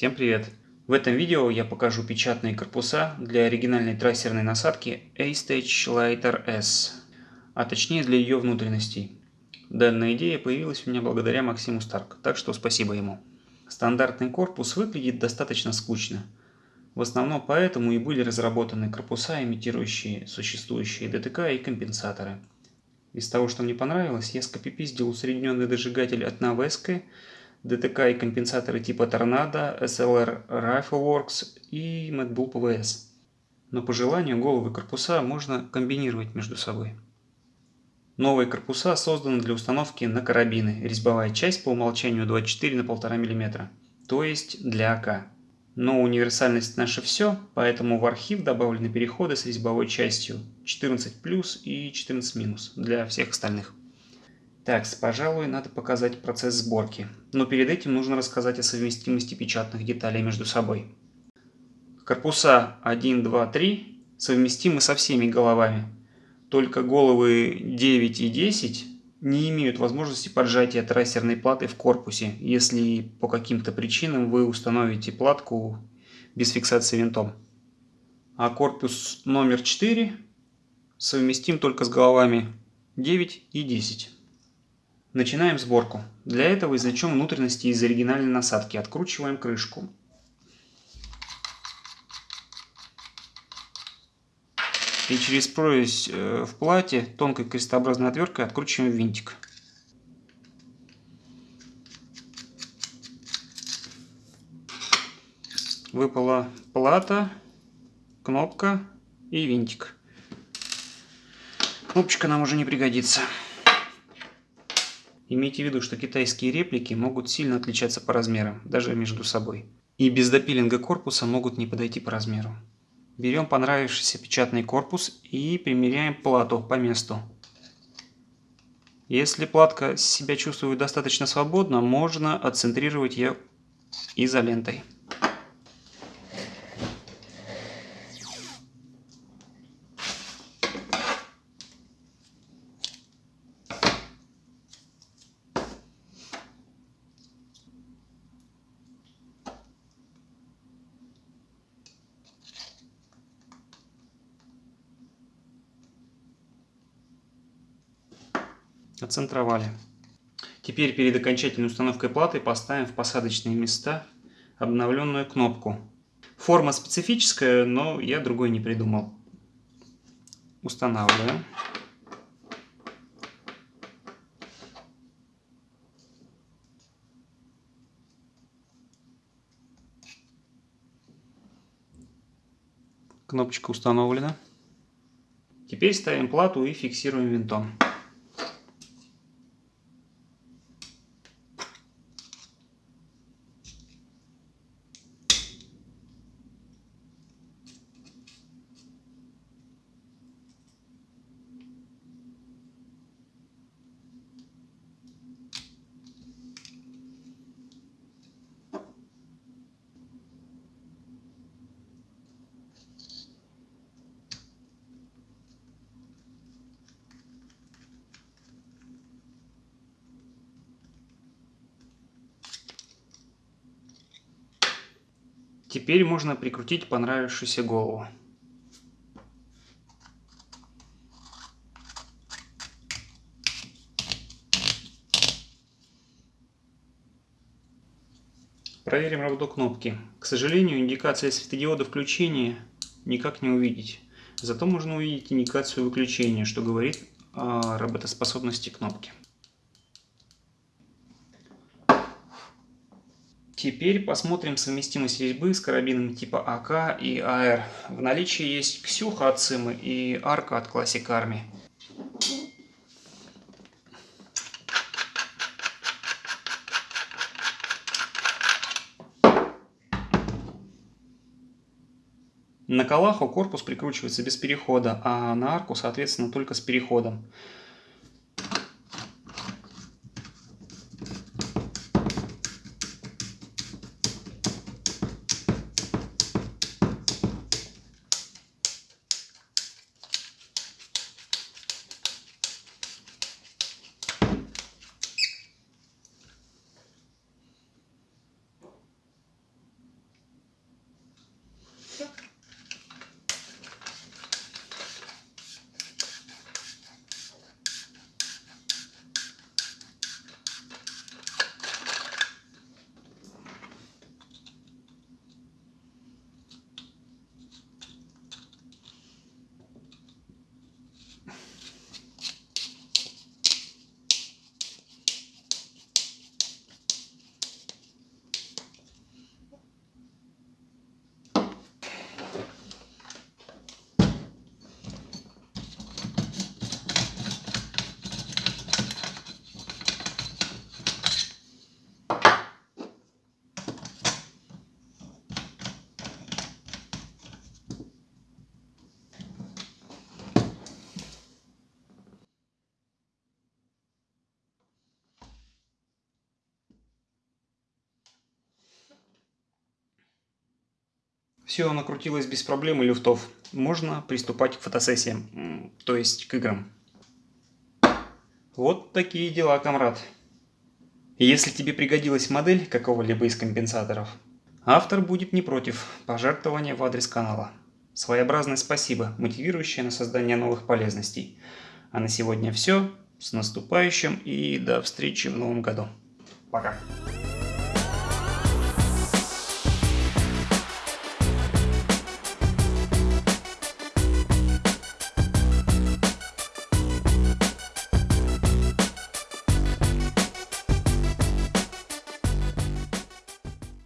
Всем привет! В этом видео я покажу печатные корпуса для оригинальной трассерной насадки A-Stage Lighter S, а точнее для ее внутренностей. Данная идея появилась у меня благодаря Максиму Старк, так что спасибо ему. Стандартный корпус выглядит достаточно скучно. В основном поэтому и были разработаны корпуса, имитирующие существующие ДТК и компенсаторы. Из того, что мне понравилось, я скопипиздил усредненный дожигатель от Navesco, ДТК и компенсаторы типа Торнадо, SLR Rifleworks и MadBull PVS. Но по желанию головы корпуса можно комбинировать между собой. Новые корпуса созданы для установки на карабины, резьбовая часть по умолчанию 24 на 1,5 мм, то есть для АК. Но универсальность наше все, поэтому в архив добавлены переходы с резьбовой частью 14 плюс и 14 минус для всех остальных. Так, пожалуй, надо показать процесс сборки. Но перед этим нужно рассказать о совместимости печатных деталей между собой. Корпуса 1, 2, 3 совместимы со всеми головами. Только головы 9 и 10 не имеют возможности поджатия трассерной платы в корпусе, если по каким-то причинам вы установите платку без фиксации винтом. А корпус номер 4 совместим только с головами 9 и 10. Начинаем сборку. Для этого извлечем внутренности из оригинальной насадки. Откручиваем крышку. И через прорезь э, в плате тонкой крестообразной отверткой откручиваем винтик. Выпала плата, кнопка и винтик. Кнопочка нам уже не пригодится. Имейте в виду, что китайские реплики могут сильно отличаться по размерам, даже между собой. И без допилинга корпуса могут не подойти по размеру. Берем понравившийся печатный корпус и примеряем плату по месту. Если платка себя чувствует достаточно свободно, можно отцентрировать ее изолентой. Оцентровали. Теперь перед окончательной установкой платы поставим в посадочные места обновленную кнопку. Форма специфическая, но я другой не придумал. Устанавливаем. Кнопочка установлена. Теперь ставим плату и фиксируем винтом. Теперь можно прикрутить понравившуюся голову. Проверим работу кнопки. К сожалению, индикация светодиода включения никак не увидеть. Зато можно увидеть индикацию выключения, что говорит о работоспособности кнопки. Теперь посмотрим совместимость резьбы с карабинами типа АК и АР. В наличии есть Ксюха от Симы и Арка от Classic Army. На Калаху корпус прикручивается без перехода, а на арку, соответственно, только с переходом. Все накрутилось без проблем и люфтов. Можно приступать к фотосессиям, то есть к играм. Вот такие дела, комрад. Если тебе пригодилась модель какого-либо из компенсаторов, автор будет не против пожертвования в адрес канала. Своеобразное спасибо, мотивирующее на создание новых полезностей. А на сегодня все. С наступающим и до встречи в новом году. Пока.